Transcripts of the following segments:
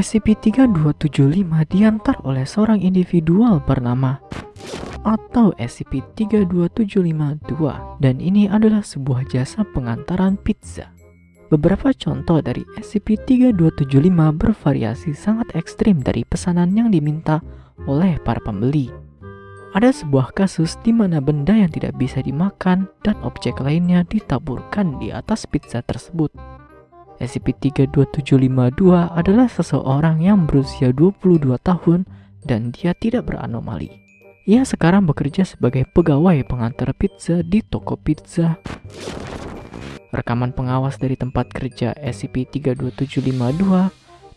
SCP-3275 diantar oleh seorang individual bernama atau SCP-32752 dan ini adalah sebuah jasa pengantaran pizza. Beberapa contoh dari SCP-3275 bervariasi sangat ekstrim dari pesanan yang diminta oleh para pembeli. Ada sebuah kasus di mana benda yang tidak bisa dimakan dan objek lainnya ditaburkan di atas pizza tersebut. SCP-32752 adalah seseorang yang berusia 22 tahun dan dia tidak beranomali. Ia sekarang bekerja sebagai pegawai pengantar pizza di toko pizza Rekaman pengawas dari tempat kerja SCP-32752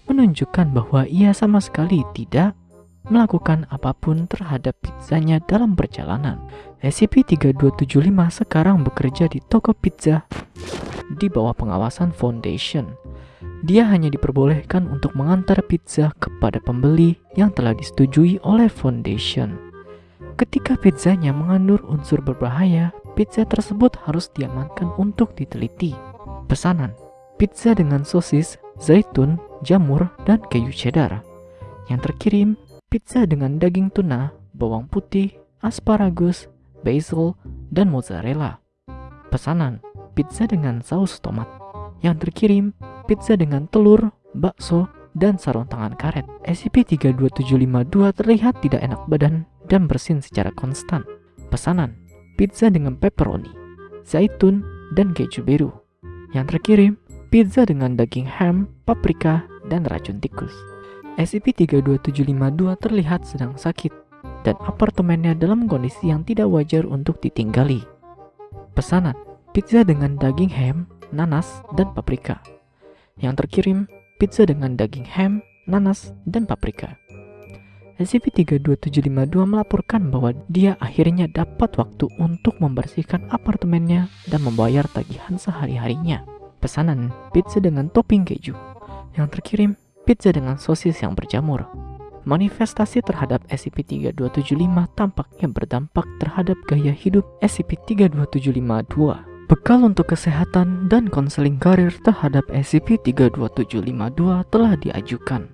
menunjukkan bahwa ia sama sekali tidak melakukan apa pun terhadap pizzanya dalam perjalanan. SCP-3275 sekarang bekerja di toko pizza di bawah pengawasan Foundation. Dia hanya diperbolehkan untuk mengantar pizza kepada pembeli yang telah disetujui oleh Foundation. Ketika pizzanya mengandung unsur berbahaya, Pizza tersebut harus diamankan untuk diteliti. Pesanan, pizza dengan sosis, zaitun, jamur, dan keju cheddar. Yang terkirim, pizza dengan daging tuna, bawang putih, asparagus, basil, dan mozzarella. Pesanan, pizza dengan saus tomat. Yang terkirim, pizza dengan telur, bakso, dan sarung tangan karet. SCP-32752 terlihat tidak enak badan dan bersin secara konstan. Pesanan, pizza dengan pepperoni, zaitun, dan keju biru. Yang terkirim, pizza dengan daging ham, paprika, dan racun tikus. SCP-32752 terlihat sedang sakit, dan apartemennya dalam kondisi yang tidak wajar untuk ditinggali. Pesanan, pizza dengan daging ham, nanas, dan paprika. Yang terkirim, pizza dengan daging ham, nanas, dan paprika. SCP-32752 melaporkan bahwa dia akhirnya dapat waktu untuk membersihkan apartemennya dan membayar tagihan sehari-harinya. Pesanan pizza dengan topping keju. Yang terkirim pizza dengan sosis yang berjamur. Manifestasi terhadap SCP-32752 tampaknya berdampak terhadap gaya hidup SCP-32752. Bekal untuk kesehatan dan konseling karir terhadap SCP-32752 telah diajukan.